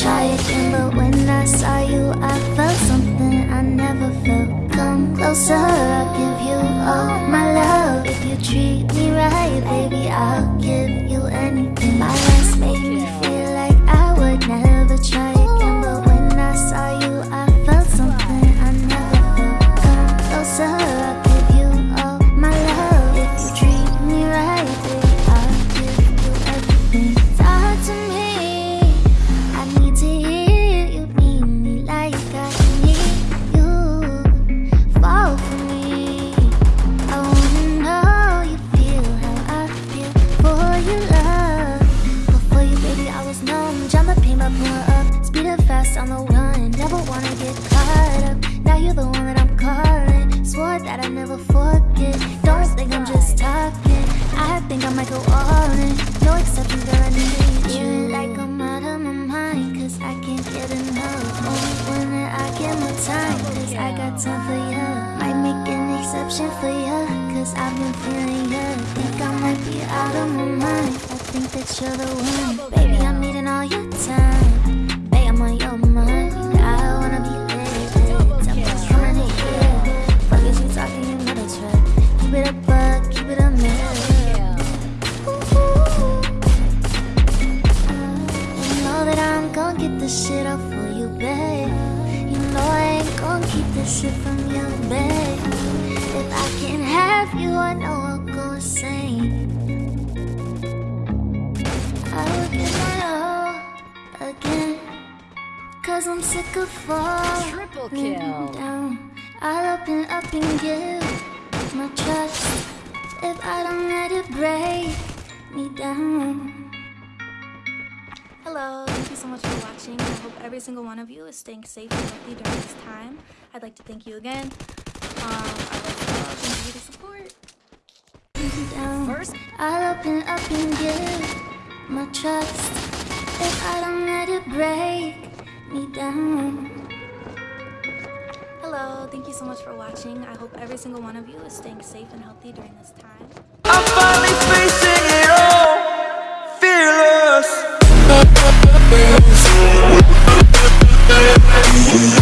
try again, but when I saw you, I felt something I never felt. Come closer, I'll give you all my love. If you treat me right, baby, I'll give but up. Speeding fast on the run. Never wanna get caught up. Now you're the one that I'm calling. Swore that I never forget. Don't think I'm just talking. I think I might go all in. No exceptions, girl, I need you. Like I'm out of my mind, cause I can't get enough. Only when I get my time, cause I got time for you. Might make an exception for you, cause I've been feeling you. Think I might be out of my mind. I think that you're the one. Baby, I'm shit from you, babe. If I can't have you, I know I'll go insane. I oh, will give my all again. Cause I'm sick of falling Triple kill. down. I'll open up and give my trust. If I don't let it break me down. Hello, thank you so much for watching. I hope every single one of you is staying safe and healthy during this time. I'd like to thank you again. Um, I love you all. Thank you for the support. First- I'll open up and give my trust. If I don't let it break me down. Hello, thank you so much for watching. I hope every single one of you is staying safe and healthy during this time. Fearless.